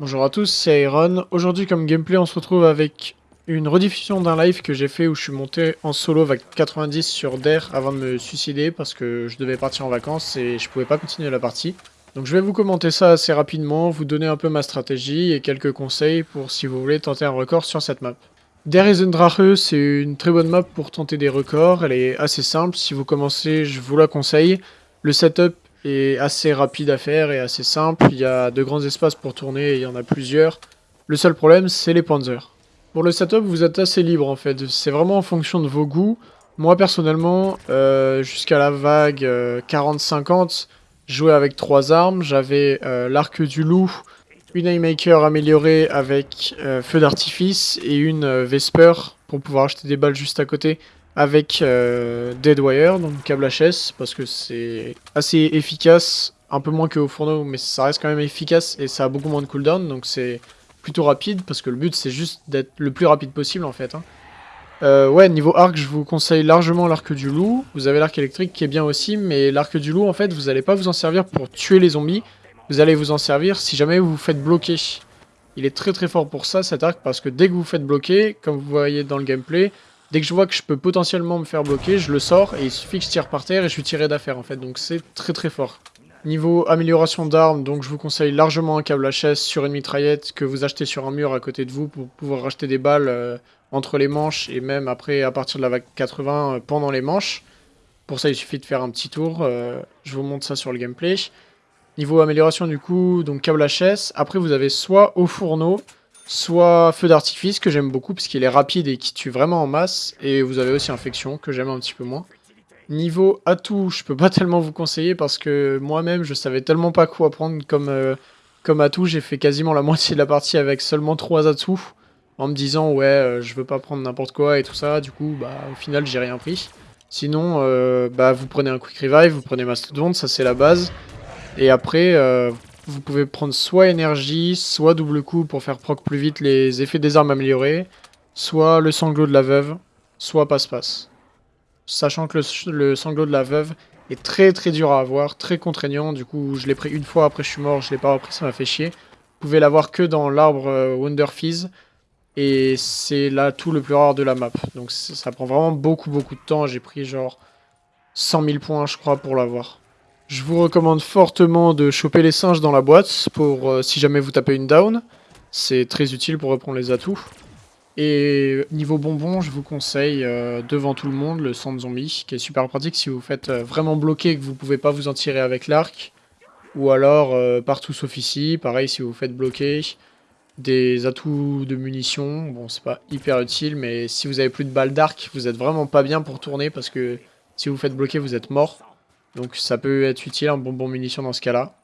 Bonjour à tous, c'est Iron. Aujourd'hui comme gameplay on se retrouve avec une rediffusion d'un live que j'ai fait où je suis monté en solo avec 90 sur DAIR avant de me suicider parce que je devais partir en vacances et je pouvais pas continuer la partie. Donc je vais vous commenter ça assez rapidement, vous donner un peu ma stratégie et quelques conseils pour si vous voulez tenter un record sur cette map. Der Eisendrache, c'est une très bonne map pour tenter des records, elle est assez simple, si vous commencez je vous la conseille. Le setup est assez rapide à faire et assez simple. Il y a de grands espaces pour tourner et il y en a plusieurs. Le seul problème, c'est les panzers. Pour le setup, vous êtes assez libre en fait. C'est vraiment en fonction de vos goûts. Moi personnellement, euh, jusqu'à la vague 40-50, euh, jouais avec trois armes. J'avais euh, l'arc du loup, une Haymaker améliorée avec feu d'artifice et une Vesper pour pouvoir acheter des balles juste à côté avec euh, Deadwire, donc câble HS, parce que c'est assez efficace, un peu moins qu'au fourneau, mais ça reste quand même efficace et ça a beaucoup moins de cooldown, donc c'est plutôt rapide, parce que le but c'est juste d'être le plus rapide possible en fait. Hein. Euh, ouais, niveau arc, je vous conseille largement l'arc du loup. Vous avez l'arc électrique qui est bien aussi, mais l'arc du loup, en fait, vous n'allez pas vous en servir pour tuer les zombies. Vous allez vous en servir si jamais vous vous faites bloquer. Il est très très fort pour ça, cet arc, parce que dès que vous vous faites bloquer, comme vous voyez dans le gameplay, Dès que je vois que je peux potentiellement me faire bloquer, je le sors et il suffit que je tire par terre et je suis tiré d'affaire en fait. Donc c'est très très fort. Niveau amélioration d'armes, donc je vous conseille largement un câble HS sur une mitraillette que vous achetez sur un mur à côté de vous pour pouvoir racheter des balles euh, entre les manches et même après à partir de la vague 80 euh, pendant les manches. Pour ça il suffit de faire un petit tour, euh, je vous montre ça sur le gameplay. Niveau amélioration du coup, donc câble HS, après vous avez soit au fourneau, soit feu d'artifice que j'aime beaucoup parce qu'il est rapide et qui tue vraiment en masse. Et vous avez aussi infection que j'aime un petit peu moins. Niveau atout, je peux pas tellement vous conseiller parce que moi-même je savais tellement pas quoi prendre comme, euh, comme atout. J'ai fait quasiment la moitié de la partie avec seulement 3 atouts en me disant ouais euh, je veux pas prendre n'importe quoi et tout ça. Du coup bah au final j'ai rien pris. Sinon euh, bah vous prenez un quick revive, vous prenez mastodonte, ça c'est la base. Et après pouvez prendre soit énergie, soit double coup pour faire proc plus vite les effets des armes améliorés, soit le sanglot de la veuve, soit passe-passe. Sachant que le, sanglot de la veuve est très très dur à avoir, très contraignant, du coup je l'ai pris une fois, après je suis mort, je l'ai pas repris, ça m'a fait chier. Vous pouvez l'avoir que dans l'arbre euh, Wonder Fizz, et c'est là tout le plus rare de la map. Donc ça prend vraiment beaucoup beaucoup de temps, j'ai pris genre 100 000 points je crois pour l'avoir. Je vous recommande fortement de choper les singes dans la boîte pour euh, si jamais vous tapez une down. C'est très utile pour reprendre les atouts. Et niveau bonbon, je vous conseille euh, devant tout le monde le sang de zombie, qui est super pratique si vous faites euh, vraiment bloquer et que vous pouvez pas vous en tirer avec l'arc. Ou alors partout sauf ici, pareil si vous faites bloquer. Des atouts de munitions, bon c'est pas hyper utile, mais si vous avez plus de balles d'arc, vous êtes vraiment pas bien pour tourner parce que si vous faites bloquer, vous êtes mort. Donc ça peut être utile, un bonbon munition dans ce cas-là.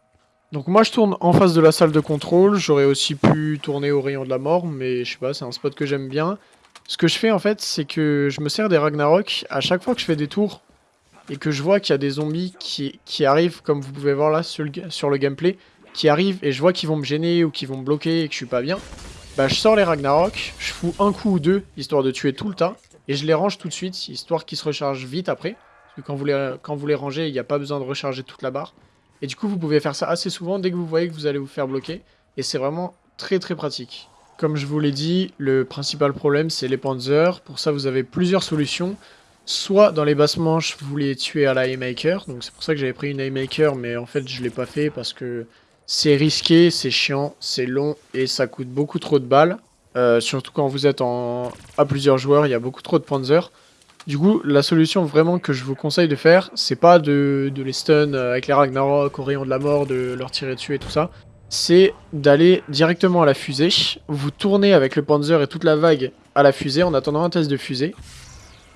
Donc moi je tourne en face de la salle de contrôle, j'aurais aussi pu tourner au rayon de la mort, mais je sais pas, c'est un spot que j'aime bien. Ce que je fais en fait, c'est que je me sers des Ragnarok à chaque fois que je fais des tours et que je vois qu'il y a des zombies qui, qui, arrivent, comme vous pouvez voir là sur le, sur le gameplay, qui arrivent et je vois qu'ils vont me gêner ou qu'ils vont me bloquer et que je suis pas bien, bah je sors les Ragnarok, je fous un coup ou deux, histoire de tuer tout le tas, et je les range tout de suite, histoire qu'ils se rechargent vite après quand vous les, quand vous les rangez, il n'y a pas besoin de recharger toute la barre. Et du coup, vous pouvez faire ça assez souvent dès que vous voyez que vous allez vous faire bloquer. Et c'est vraiment très très pratique. Comme je vous l'ai dit, le principal problème, c'est les panzers. Pour ça, vous avez plusieurs solutions. Soit dans les basses manches, vous les tuez à la Haymaker. Donc c'est pour ça que j'avais pris une Haymaker, mais en fait, je ne l'ai pas fait parce que c'est risqué, c'est chiant, c'est long et ça coûte beaucoup trop de balles. Euh, surtout quand vous êtes en... à plusieurs joueurs, il y a beaucoup trop de panzers. Du coup, la solution vraiment que je vous conseille de faire, c'est pas de, les stun avec les Ragnarok au rayon de la mort, de leur tirer dessus et tout ça. C'est d'aller directement à la fusée. Vous tournez avec le Panzer et toute la vague à la fusée en attendant un test de fusée.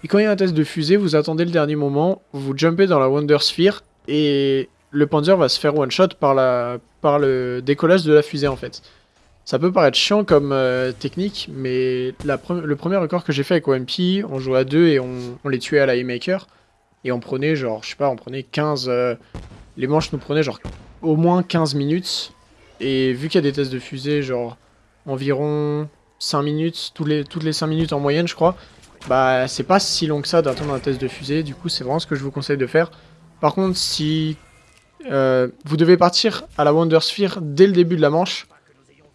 Et quand il y a un test de fusée, vous attendez le dernier moment, vous jumpez dans la Wonder Sphere et le Panzer va se faire one-shot par le décollage de la fusée en fait. Ça peut paraître chiant comme euh, technique, mais le premier record que j'ai fait avec OMP, on jouait à deux et on, les tuait à la E-Maker. Et on prenait genre, je sais pas, on prenait 15... Euh, les manches nous prenaient genre au moins 15 minutes. Et vu qu'il y a des tests de fusée, genre environ 5 minutes, toutes les, toutes les 5 minutes en moyenne je crois, bah c'est pas si long que ça d'attendre un test de fusée. Du coup c'est vraiment ce que je vous conseille de faire. Par contre si euh, vous devez partir à la Wonder Sphere dès le début de la manche,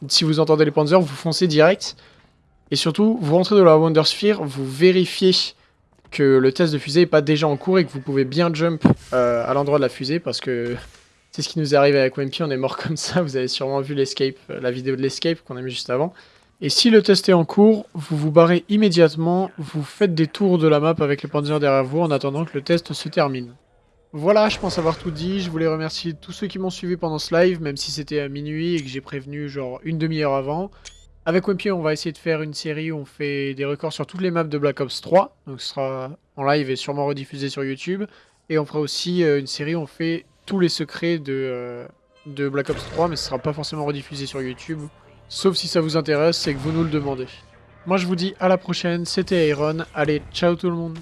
si vous entendez les Panzers, vous foncez direct. Et surtout, vous rentrez dans la Wonder Sphere, vous vérifiez que le test de fusée n'est pas déjà en cours et que vous pouvez bien jump euh, à l'endroit de la fusée parce que c'est ce qui nous est arrivé avec Wimpy, on est mort comme ça, vous avez sûrement vu l'escape, euh, la vidéo de l'escape qu'on a mis juste avant. Et si le test est en cours, vous vous barrez immédiatement, vous faites des tours de la map avec les panzers derrière vous en attendant que le test se termine. Voilà, je pense avoir tout dit, je voulais remercier tous ceux qui m'ont suivi pendant ce live, même si c'était à minuit et que j'ai prévenu genre une demi-heure avant. Avec Wimpy, on va essayer de faire une série où on fait des records sur toutes les maps de Black Ops 3, donc ce sera en live et sûrement rediffusé sur YouTube. Et on fera aussi euh, une série où on fait tous les secrets de, euh, de Black Ops 3, mais ce sera pas forcément rediffusé sur YouTube. Sauf si ça vous intéresse et que vous nous le demandez. Moi je vous dis à la prochaine, c'était Iron, allez ciao tout le monde